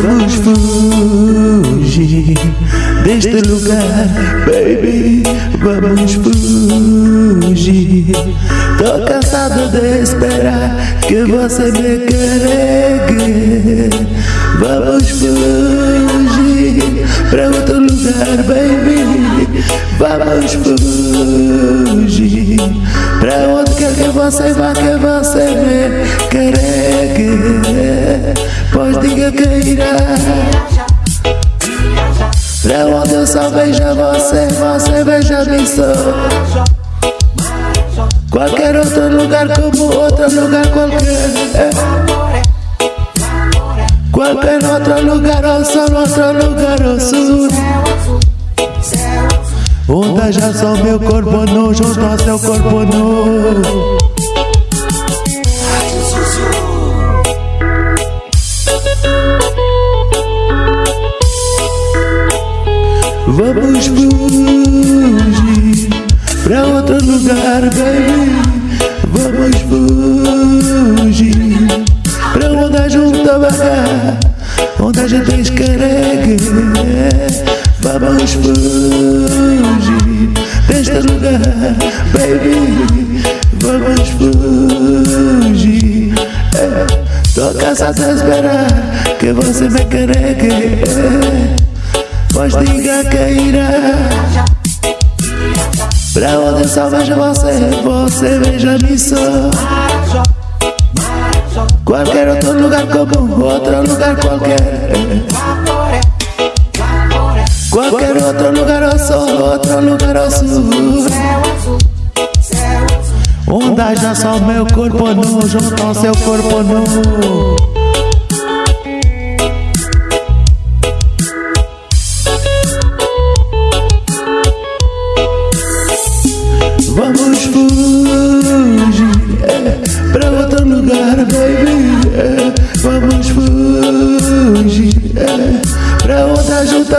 Vamos fugir deste lugar, baby. Vamos fugir. Tô cansado de esperar que você me carregue. Vamos fugir pra outro lugar, baby. Vamos fugir pra onde quer que você vá, que você me carregue. Pois diga que irá Pra onde eu só vejo você, você veja mim só Qualquer outro lugar como outro lugar qualquer Qualquer outro lugar ao sol, outro lugar ao sul. Onde já só meu corpo nu, junto ao seu corpo nu Vamos fugir pra outro lugar, baby. Vamos fugir pra onde junta vagar, onde a gente escarregue. Vamos fugir deste lugar, baby. Vamos fugir. É, tô cansado de esperar que você me carregue. Pois diga que irá Pra onde só vejo você Você veja-me só Qualquer outro lugar como Outro lugar qualquer. Qualquer outro lugar ao sol Outro lugar ao sul. Onde haja só meu corpo nu Junto ao seu corpo nu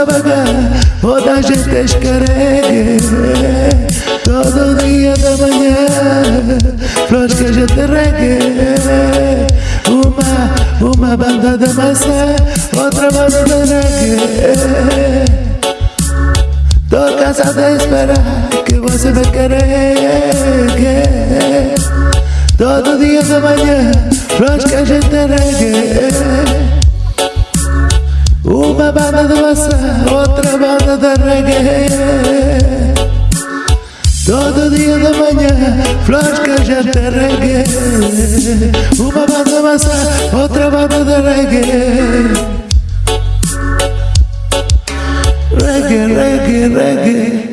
outra junta vagar, onde a gente. É, todo dia da manhã, flores que a gente regue. Uma, uma banda de maçã, outra banda de reggae. Tô cansado de esperar que você me carregue Todo dia de manhã, flores que a gente regue Uma banda de maçã, outra banda de reggae. Todo dia de manhã, flores que a gente regue Uma banda de maçã, outra banda de reggae. Reggae, reggae, reggae.